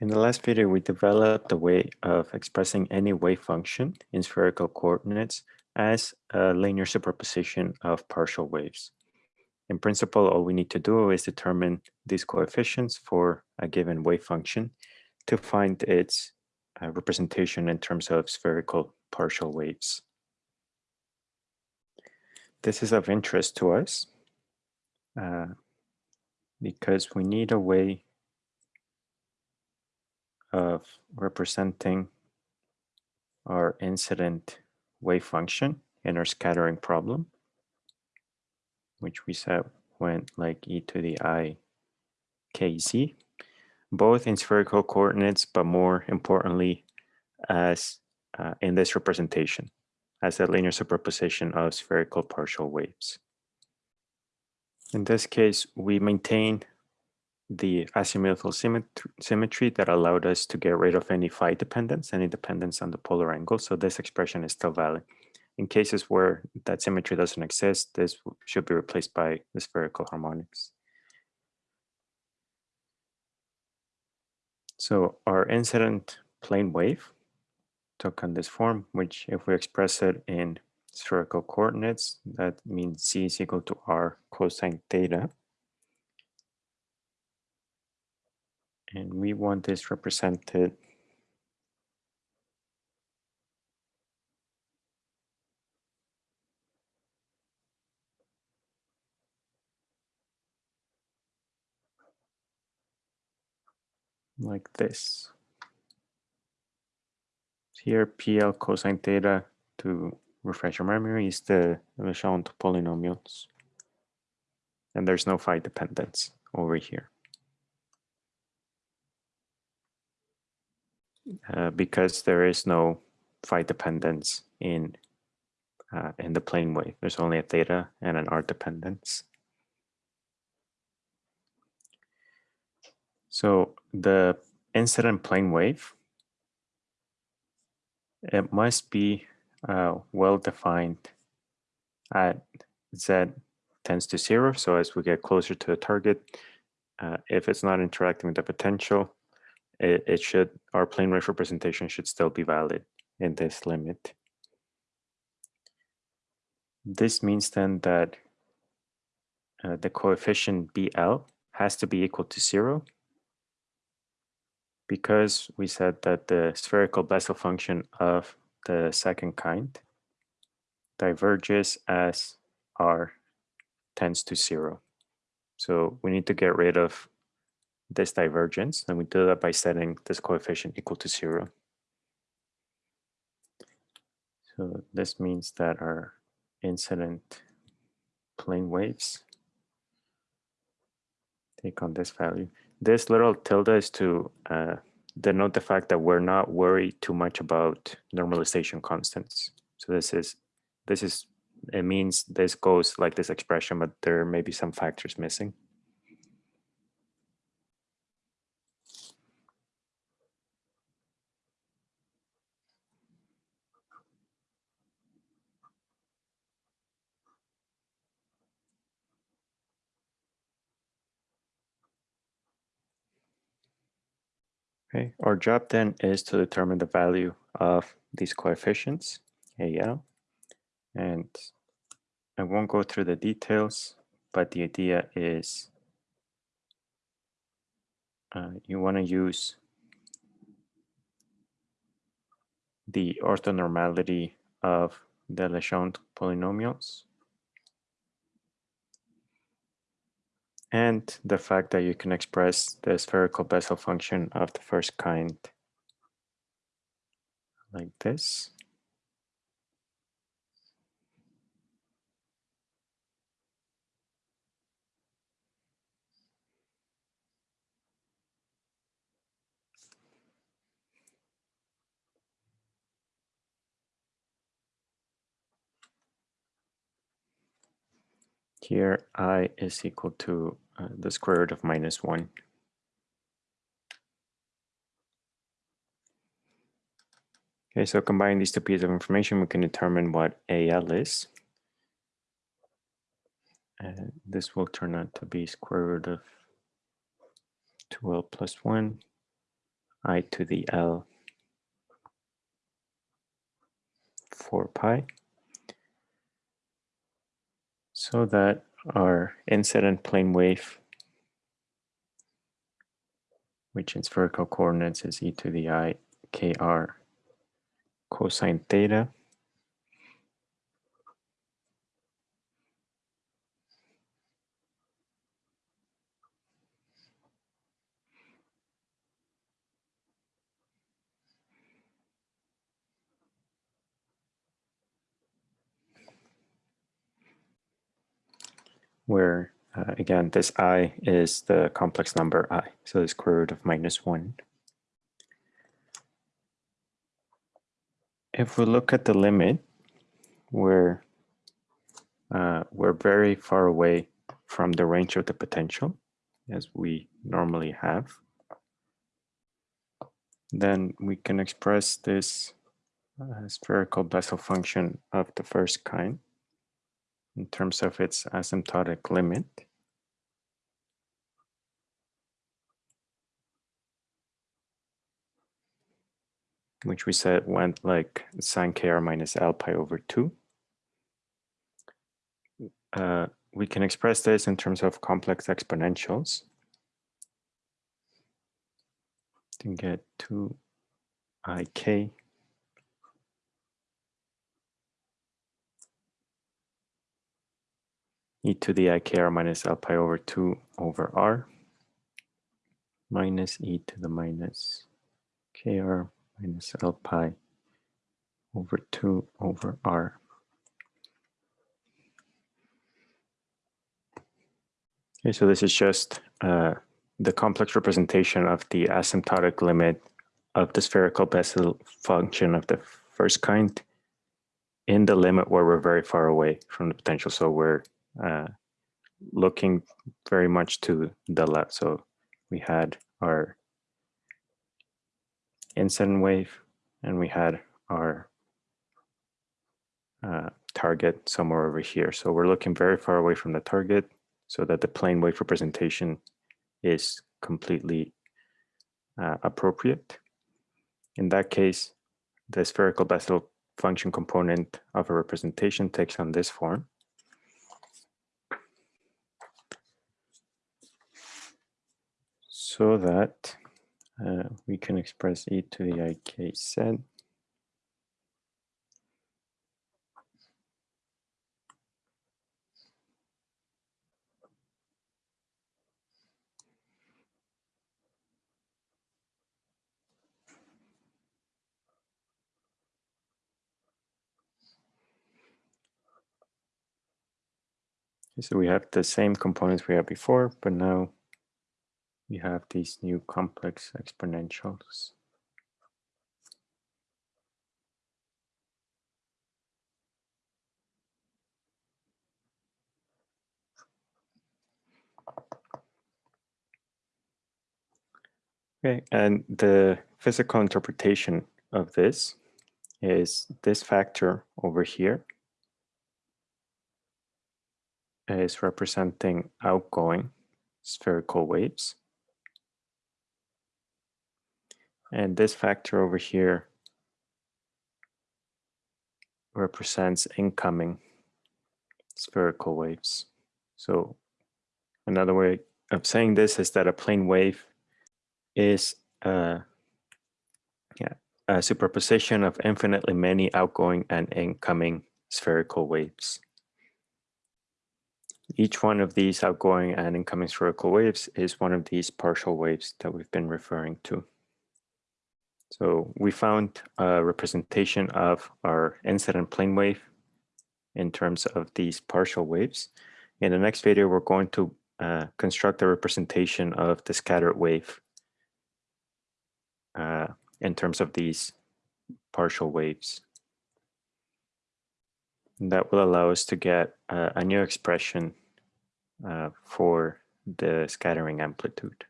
In the last video, we developed a way of expressing any wave function in spherical coordinates as a linear superposition of partial waves. In principle, all we need to do is determine these coefficients for a given wave function to find its uh, representation in terms of spherical partial waves. This is of interest to us uh, because we need a way of representing our incident wave function in our scattering problem, which we said went like e to the i kz, both in spherical coordinates, but more importantly, as uh, in this representation, as a linear superposition of spherical partial waves. In this case, we maintain the azimuthal symmetry that allowed us to get rid of any phi dependence, any dependence on the polar angle. So this expression is still valid. In cases where that symmetry doesn't exist, this should be replaced by the spherical harmonics. So our incident plane wave took on this form, which if we express it in spherical coordinates, that means z is equal to r cosine theta. And we want this represented like this. Here, PL cosine theta, to refresh your memory, is the Legendre polynomials. And there's no phi dependence over here. Uh, because there is no phi dependence in uh, in the plane wave. There's only a theta and an r dependence. So the incident plane wave, it must be uh, well defined at z tends to zero. So as we get closer to the target, uh, if it's not interacting with the potential, it, it should, our plane wave representation should still be valid in this limit. This means then that uh, the coefficient BL has to be equal to zero because we said that the spherical Bessel function of the second kind diverges as r tends to zero. So we need to get rid of this divergence, and we do that by setting this coefficient equal to zero. So this means that our incident plane waves take on this value. This little tilde is to uh, denote the fact that we're not worried too much about normalization constants. So this is, this is, it means this goes like this expression, but there may be some factors missing. Okay, our job then is to determine the value of these coefficients, AL, and I won't go through the details, but the idea is uh, you want to use the orthonormality of the Legendre polynomials and the fact that you can express the spherical Bessel function of the first kind like this. Here i is equal to uh, the square root of minus 1. Okay, so combining these two pieces of information, we can determine what AL is. And this will turn out to be square root of 2L plus 1 i to the L 4 pi so that our incident plane wave, which in spherical coordinates is e to the i kr cosine theta, where uh, again, this i is the complex number i, so the square root of minus one. If we look at the limit, where uh, we're very far away from the range of the potential, as we normally have, then we can express this uh, spherical Bessel function of the first kind in terms of its asymptotic limit. which we said went like sine kr minus l pi over 2. Uh, we can express this in terms of complex exponentials to get 2 e to the ikr minus l pi over 2 over r minus e to the minus kr minus l pi over 2 over r. Okay, so this is just uh, the complex representation of the asymptotic limit of the spherical Bessel function of the first kind in the limit where we're very far away from the potential. So we're uh, looking very much to the left. So we had our incident wave and we had our uh, target somewhere over here. So we're looking very far away from the target so that the plane wave representation is completely uh, appropriate. In that case, the spherical Bessel function component of a representation takes on this form. So that uh, we can express e to the ik z. So we have the same components we had before, but now we have these new complex exponentials. Okay, and the physical interpretation of this is this factor over here is representing outgoing spherical waves. And this factor over here represents incoming spherical waves. So another way of saying this is that a plane wave is a, yeah, a superposition of infinitely many outgoing and incoming spherical waves. Each one of these outgoing and incoming spherical waves is one of these partial waves that we've been referring to. So we found a representation of our incident plane wave in terms of these partial waves. In the next video, we're going to uh, construct a representation of the scattered wave uh, in terms of these partial waves. And that will allow us to get uh, a new expression uh, for the scattering amplitude.